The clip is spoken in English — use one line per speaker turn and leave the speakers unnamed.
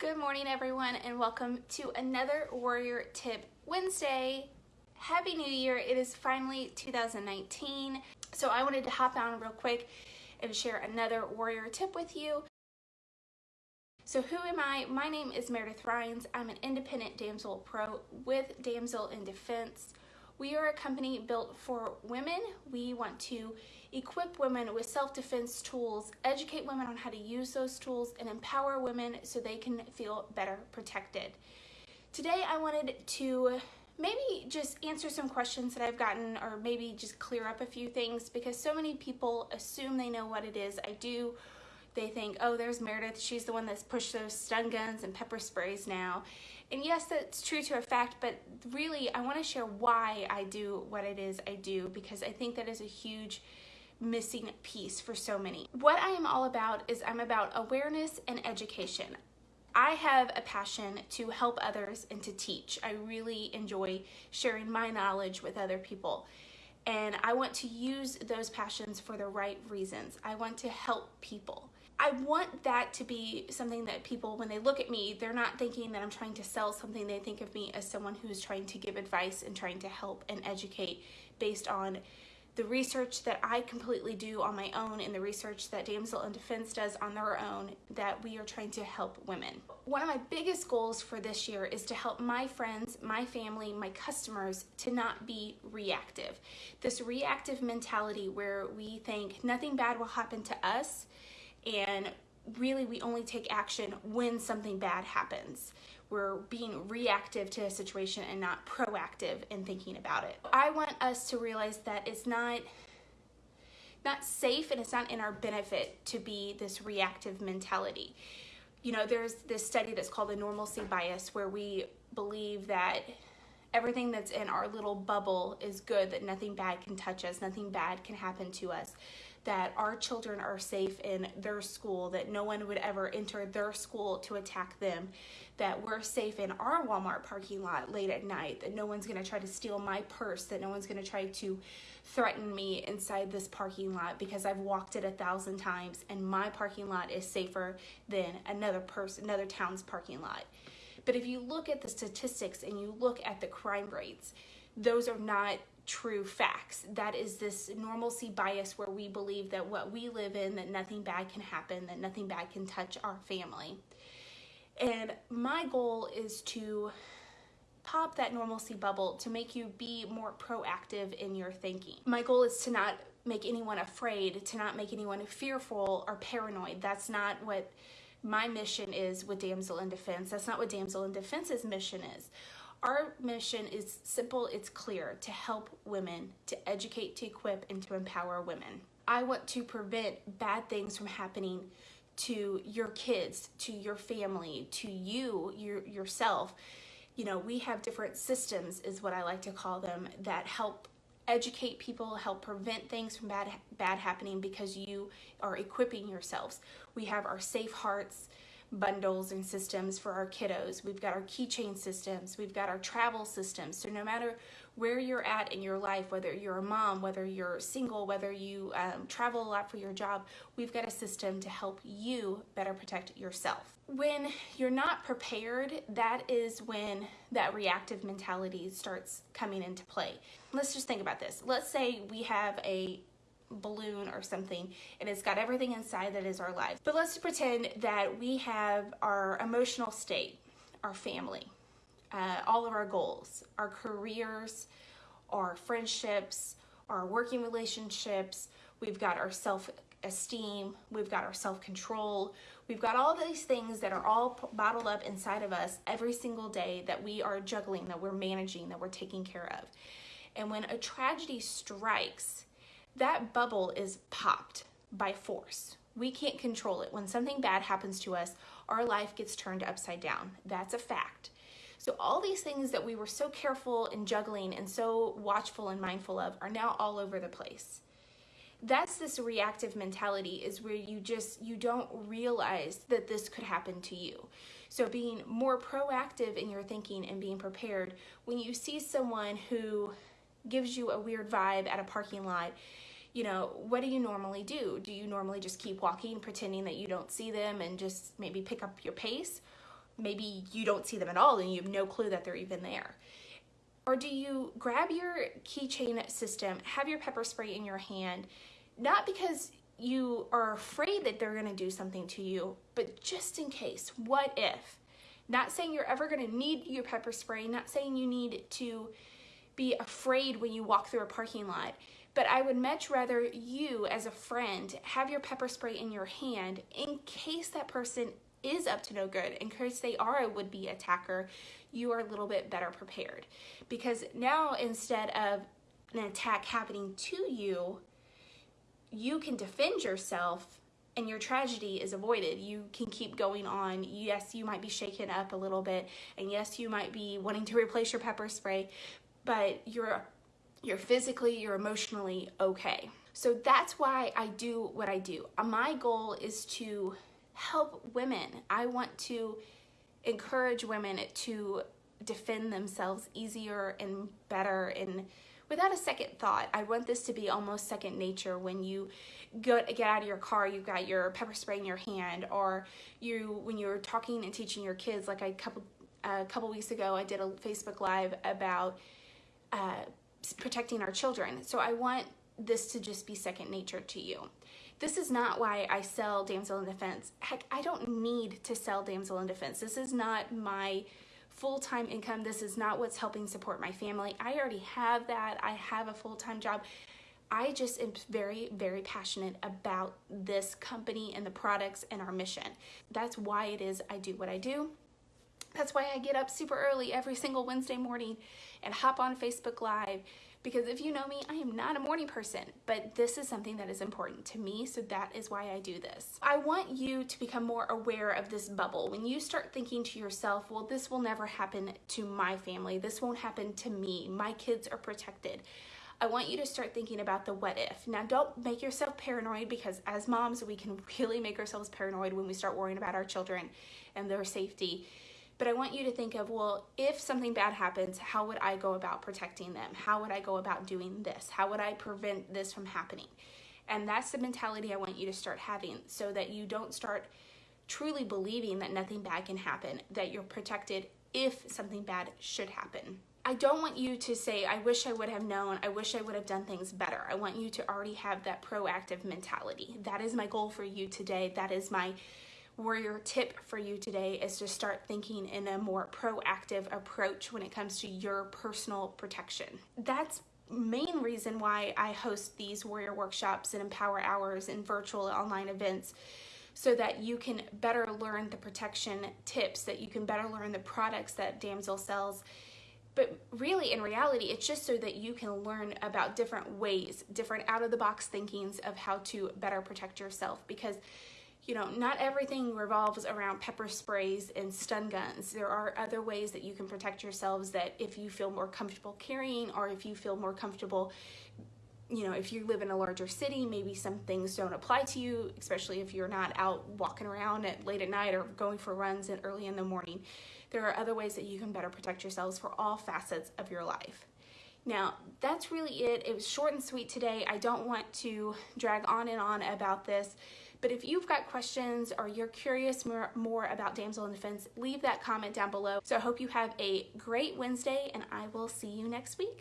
Good morning everyone and welcome to another Warrior Tip Wednesday. Happy New Year. It is finally 2019. So I wanted to hop on real quick and share another Warrior Tip with you. So who am I? My name is Meredith Rhines. I'm an independent damsel pro with Damsel in Defense. We are a company built for women. We want to equip women with self-defense tools, educate women on how to use those tools, and empower women so they can feel better protected. Today I wanted to maybe just answer some questions that I've gotten or maybe just clear up a few things because so many people assume they know what it is I do. They think, oh, there's Meredith. She's the one that's pushed those stun guns and pepper sprays now. And yes, that's true to a fact, but really I want to share why I do what it is I do because I think that is a huge missing piece for so many. What I am all about is I'm about awareness and education. I have a passion to help others and to teach. I really enjoy sharing my knowledge with other people. And I want to use those passions for the right reasons. I want to help people. I want that to be something that people, when they look at me, they're not thinking that I'm trying to sell something. They think of me as someone who's trying to give advice and trying to help and educate based on the research that I completely do on my own and the research that Damsel in Defense does on their own that we are trying to help women. One of my biggest goals for this year is to help my friends, my family, my customers to not be reactive. This reactive mentality where we think nothing bad will happen to us and really we only take action when something bad happens. We're being reactive to a situation and not proactive in thinking about it. I want us to realize that it's not not safe and it's not in our benefit to be this reactive mentality. You know, there's this study that's called the normalcy bias where we believe that everything that's in our little bubble is good, that nothing bad can touch us, nothing bad can happen to us that our children are safe in their school, that no one would ever enter their school to attack them, that we're safe in our Walmart parking lot late at night, that no one's gonna try to steal my purse, that no one's gonna try to threaten me inside this parking lot because I've walked it a thousand times and my parking lot is safer than another person, another town's parking lot. But if you look at the statistics and you look at the crime rates, those are not true facts. That is this normalcy bias where we believe that what we live in, that nothing bad can happen, that nothing bad can touch our family. And my goal is to pop that normalcy bubble to make you be more proactive in your thinking. My goal is to not make anyone afraid, to not make anyone fearful or paranoid. That's not what my mission is with Damsel in Defense. That's not what Damsel in Defense's mission is. Our mission is simple, it's clear, to help women, to educate, to equip, and to empower women. I want to prevent bad things from happening to your kids, to your family, to you, your, yourself. You know, we have different systems, is what I like to call them, that help educate people, help prevent things from bad, bad happening because you are equipping yourselves. We have our Safe Hearts, bundles and systems for our kiddos. We've got our keychain systems. We've got our travel systems. So no matter where you're at in your life, whether you're a mom, whether you're single, whether you um, travel a lot for your job, we've got a system to help you better protect yourself. When you're not prepared, that is when that reactive mentality starts coming into play. Let's just think about this. Let's say we have a balloon or something and it's got everything inside that is our life. But let's pretend that we have our emotional state, our family, uh, all of our goals, our careers, our friendships, our working relationships, we've got our self-esteem, we've got our self-control, we've got all these things that are all bottled up inside of us every single day that we are juggling, that we're managing, that we're taking care of. And when a tragedy strikes, that bubble is popped by force. We can't control it. When something bad happens to us, our life gets turned upside down. That's a fact. So all these things that we were so careful and juggling and so watchful and mindful of are now all over the place. That's this reactive mentality is where you just, you don't realize that this could happen to you. So being more proactive in your thinking and being prepared, when you see someone who gives you a weird vibe at a parking lot, you know, what do you normally do? Do you normally just keep walking, pretending that you don't see them and just maybe pick up your pace? maybe you don't see them at all and you have no clue that they're even there? Or do you grab your keychain system, have your pepper spray in your hand, not because you are afraid that they're gonna do something to you, but just in case, what if? Not saying you're ever gonna need your pepper spray, not saying you need to be afraid when you walk through a parking lot, but I would much rather you as a friend have your pepper spray in your hand in case that person is up to no good, in case they are a would-be attacker, you are a little bit better prepared. Because now instead of an attack happening to you, you can defend yourself and your tragedy is avoided. You can keep going on. Yes, you might be shaken up a little bit, and yes, you might be wanting to replace your pepper spray, but you're you're physically, you're emotionally okay. So that's why I do what I do. My goal is to help women. I want to encourage women to defend themselves easier and better and without a second thought. I want this to be almost second nature when you go get out of your car, you've got your pepper spray in your hand, or you when you're talking and teaching your kids. Like a couple a couple weeks ago, I did a Facebook Live about uh, protecting our children. So I want this to just be second nature to you. This is not why I sell Damsel in Defense. Heck, I don't need to sell Damsel in Defense. This is not my full-time income. This is not what's helping support my family. I already have that. I have a full-time job. I just am very, very passionate about this company and the products and our mission. That's why it is I do what I do. That's why I get up super early every single Wednesday morning and hop on Facebook Live because if you know me, I am not a morning person, but this is something that is important to me, so that is why I do this. I want you to become more aware of this bubble. When you start thinking to yourself, well, this will never happen to my family, this won't happen to me, my kids are protected. I want you to start thinking about the what if. Now, don't make yourself paranoid because as moms, we can really make ourselves paranoid when we start worrying about our children and their safety. But I want you to think of, well, if something bad happens, how would I go about protecting them? How would I go about doing this? How would I prevent this from happening? And that's the mentality I want you to start having so that you don't start truly believing that nothing bad can happen, that you're protected if something bad should happen. I don't want you to say, I wish I would have known, I wish I would have done things better. I want you to already have that proactive mentality. That is my goal for you today. That is my warrior tip for you today is to start thinking in a more proactive approach when it comes to your personal protection. That's main reason why I host these warrior workshops and empower hours and virtual online events so that you can better learn the protection tips, that you can better learn the products that Damsel sells. But really, in reality, it's just so that you can learn about different ways, different out of the box thinkings of how to better protect yourself. Because you know, not everything revolves around pepper sprays and stun guns. There are other ways that you can protect yourselves that if you feel more comfortable carrying or if you feel more comfortable, you know, if you live in a larger city, maybe some things don't apply to you, especially if you're not out walking around at late at night or going for runs at early in the morning. There are other ways that you can better protect yourselves for all facets of your life. Now, that's really it. It was short and sweet today. I don't want to drag on and on about this. But if you've got questions or you're curious more, more about Damsel in Defense, leave that comment down below. So I hope you have a great Wednesday and I will see you next week.